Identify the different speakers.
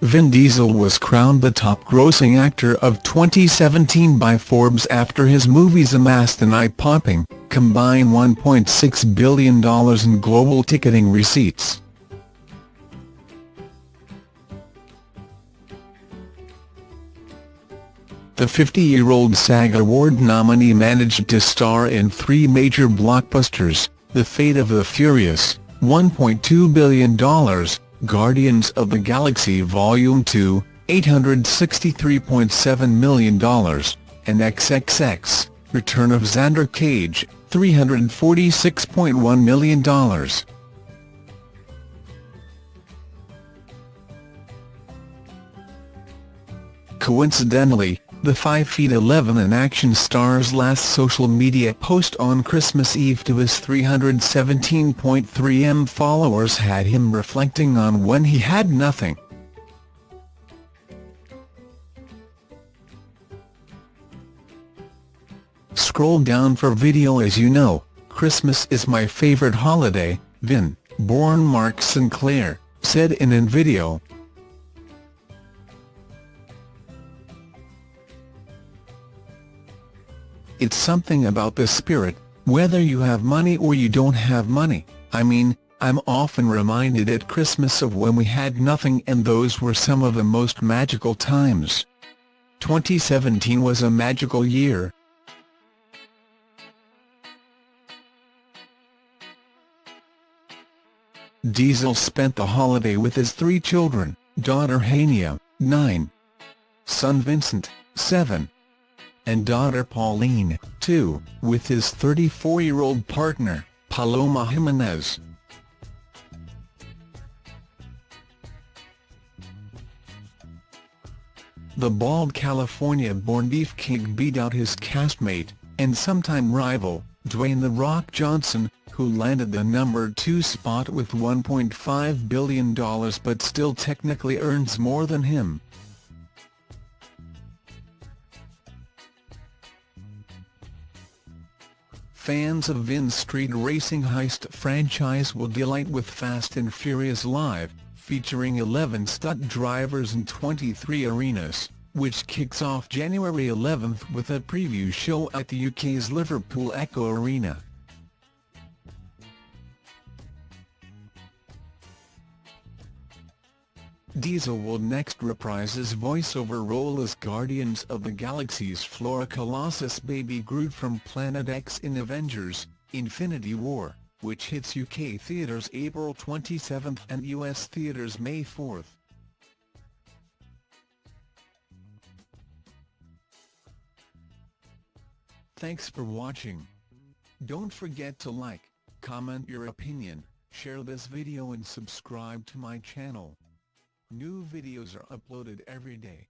Speaker 1: Vin Diesel was crowned the top-grossing actor of 2017 by Forbes after his movies amassed an eye-popping, combined $1.6 billion in global ticketing receipts. The 50-year-old SAG Award nominee managed to star in three major blockbusters, The Fate of the Furious, $1.2 billion, Guardians of the Galaxy Volume 2, $863.7 million, and XXX, Return of Xander Cage, $346.1 million. Coincidentally, the 5 feet 11 in action star's last social media post on Christmas Eve to his 317.3m followers had him reflecting on when he had nothing. Scroll down for video As you know, Christmas is my favorite holiday, Vin, born Mark Sinclair, said in an video. It's something about the spirit, whether you have money or you don't have money, I mean, I'm often reminded at Christmas of when we had nothing and those were some of the most magical times. 2017 was a magical year. Diesel spent the holiday with his three children, daughter Hania, 9, son Vincent, 7, and daughter Pauline, too, with his 34-year-old partner, Paloma Jimenez. The bald California-born beefcake beat out his castmate, and sometime rival, Dwayne The Rock Johnson, who landed the number two spot with $1.5 billion but still technically earns more than him. Fans of Vin's street racing heist franchise will delight with Fast and Furious Live, featuring 11 stunt drivers in 23 arenas, which kicks off January 11 with a preview show at the UK's Liverpool Echo Arena. Diesel will next reprise his voiceover role as Guardians of the Galaxy's Flora Colossus Baby Groot from Planet X in Avengers, Infinity War, which hits UK theatres April 27 and US theatres May 4. Thanks for watching. Don't forget to like, comment your opinion, share this video and subscribe to my channel. New videos are uploaded every day.